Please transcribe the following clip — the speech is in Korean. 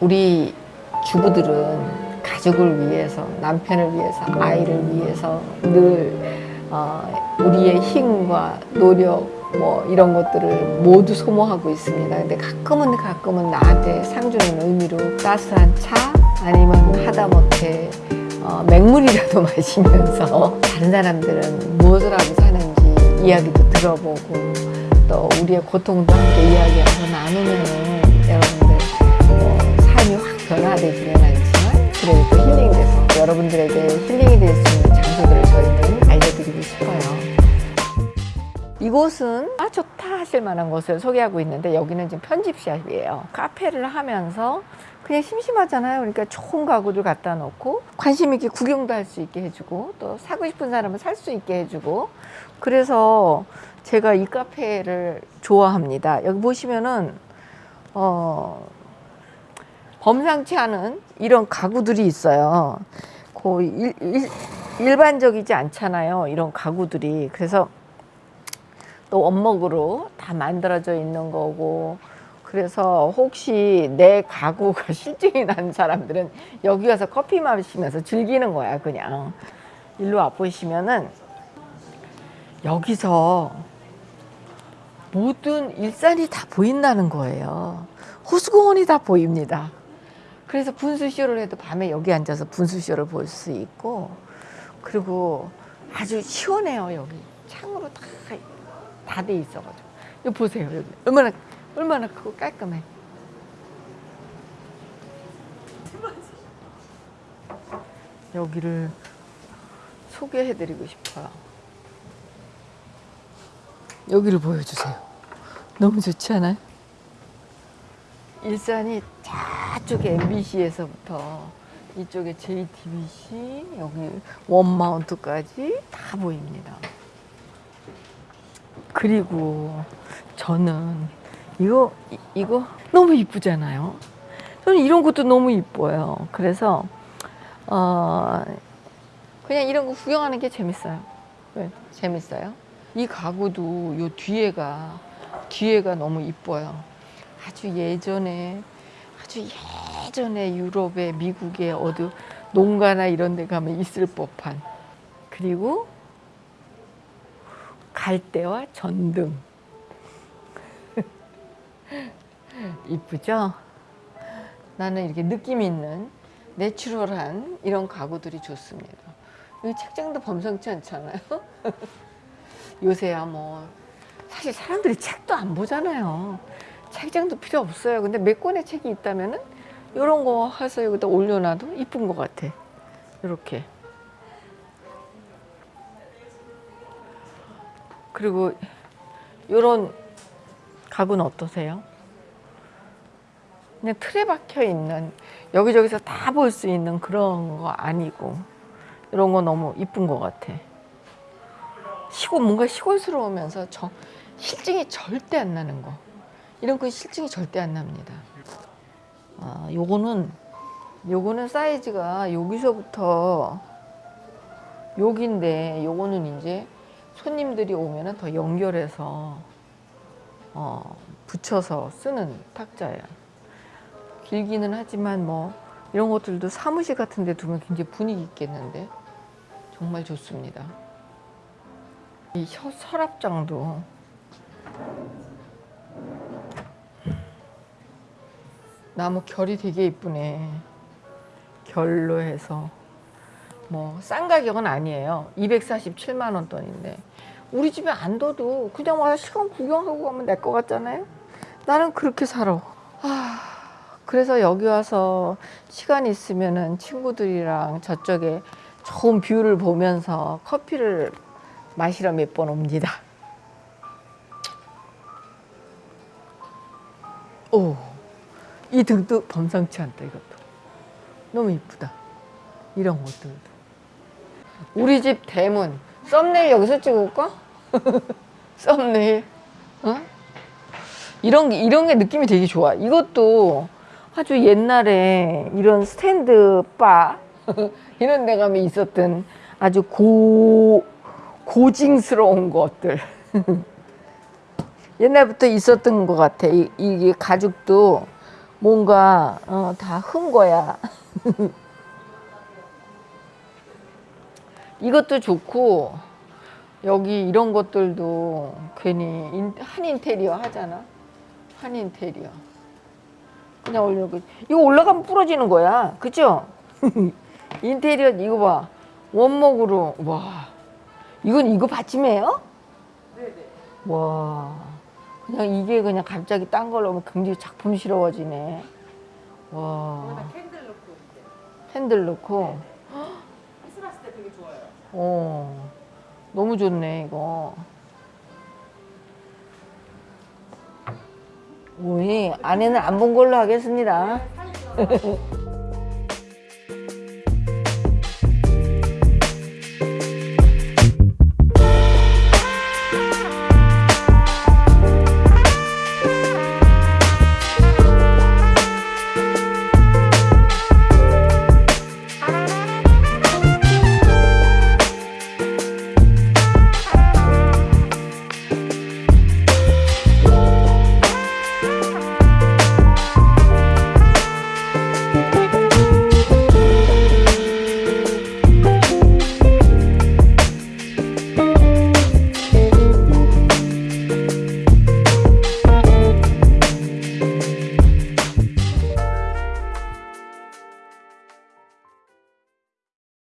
우리 주부들은 가족을 위해서 남편을 위해서 아이를 위해서 늘 어, 우리의 힘과 노력 뭐 이런 것들을 모두 소모하고 있습니다. 근데 가끔은 가끔은 나한테 상 주는 의미로 따스한 차 아니면 하다못해 어, 맹물이라도 마시면서 다른 사람들은 무엇을 하고 사는지 이야기도 들어보고 또 우리의 고통도 함께 이야기하고 삶이 확 변화되지는 않지만 그래도 힐링돼서 여러분들에게 힐링이 될 수 있는 장소들을 저희는 알려드리고 싶어요. 이곳은 아 좋다 하실 만한 곳을 소개하고 있는데 여기는 지금 편집샵이에요. 카페를 하면서 그냥 심심하잖아요. 그러니까 좋은 가구들 갖다 놓고 관심 있게 구경도 할 수 있게 해주고 또 사고 싶은 사람은 살 수 있게 해주고 그래서 제가 이 카페를 좋아합니다. 여기 보시면은 어 범상치 않은 이런 가구들이 있어요. 거의 일, 일, 일반적이지 않잖아요. 이런 가구들이. 그래서 또 원목으로 다 만들어져 있는 거고 그래서 혹시 내 가구가 실증이 나는 사람들은 여기 와서 커피 마시면서 즐기는 거야 그냥 일로 와 보시면은 여기서 모든 일산이 다 보인다는 거예요 호수공원이 다 보입니다 그래서 분수쇼를 해도 밤에 여기 앉아서 분수쇼를 볼 수 있고 그리고 아주 시원해요 여기. 창으로 다 다 돼 있어가지고. 이거 보세요 여기. 얼마나 얼마나 크고 깔끔해. 여기를 소개해드리고 싶어요. 여기를 보여주세요. 너무 좋지 않아요? 일산이 저쪽에 MBC에서부터 이쪽에 JTBC 여기 원마운트까지 다 보입니다. 그리고 저는 이거 이- 이거 너무 이쁘잖아요. 저는 이런 것도 너무 이뻐요. 그래서 어 그냥 이런 거 구경하는 게 재밌어요. 왜? 재밌어요? 이 가구도 요 뒤에가 뒤에가 너무 이뻐요. 아주 예전에 아주 예전에 유럽에 미국에 어디 농가나 이런 데 가면 있을 법한 그리고 갈대와 전등 이쁘죠? 나는 이렇게 느낌 있는 내추럴한 이런 가구들이 좋습니다. 이 책장도 범상치 않잖아요. 요새야 뭐 사실 사람들이 책도 안 보잖아요. 책장도 필요 없어요. 근데 몇 권의 책이 있다면은 이런 거 해서 여기다 올려놔도 이쁜 것 같아. 이렇게. 그리고 이런 가구는 어떠세요? 그냥 틀에 박혀 있는 여기저기서 다 볼 수 있는 그런 거 아니고 이런 거 너무 이쁜 것 같아. 시골 뭔가 시골스러우면서 저 실증이 절대 안 나는 거. 이런 거 실증이 절대 안 납니다. 아, 요거는 요거는 사이즈가 여기서부터 여기인데 요거는 이제 손님들이 오면은 더 연결해서 어, 붙여서 쓰는 탁자예요. 길기는 하지만 뭐 이런 것들도 사무실 같은 데 두면 굉장히 분위기 있겠는데 정말 좋습니다. 이 셔- 서랍장도 나무 결이 되게 이쁘네. 결로 해서 뭐 싼 가격은 아니에요. 247만 원 돈인데 우리 집에 안 둬도 그냥 와서 시간 구경하고 가면 될것 같잖아요. 나는 그렇게 살아. 아, 그래서 여기 와서 시간 있으면은 친구들이랑 저쪽에 좋은 view를 보면서 커피를 마시러 몇 번 옵니다. 오, 이 등도 범상치 않다 이것도. 너무 이쁘다. 이런 것들도. 우리 집 대문 썸네일 여기서 찍을까? 썸네일. 어? 이런 게 이런 게 느낌이 되게 좋아. 이것도 아주 옛날에 이런 스탠드 바 이런 데 가면 있었던 아주 고 고징스러운 것들. 옛날부터 있었던 것 같아. 이, 이게 가죽도 뭔가 어, 다 흔 거야. 이것도 좋고 여기 이런 것들도 괜히 인- 한 인테리어 하잖아. 한 인테리어. 그냥 올려고 이거 올라가면 부러지는 거야. 그죠? 인테리어 이거 봐. 원목으로 와. 이건 이거 받침이에요? 네네. 와. 그냥 이게 그냥 갑자기 딴 걸로 오면 굉장히 작품스러워지네. 와. 캔들 넣고 핸들 넣고. 크리스마스 때 되게 좋아요. 어. 너무 좋네, 이거. 우리 안에는 안 본 걸로 하겠습니다. 사진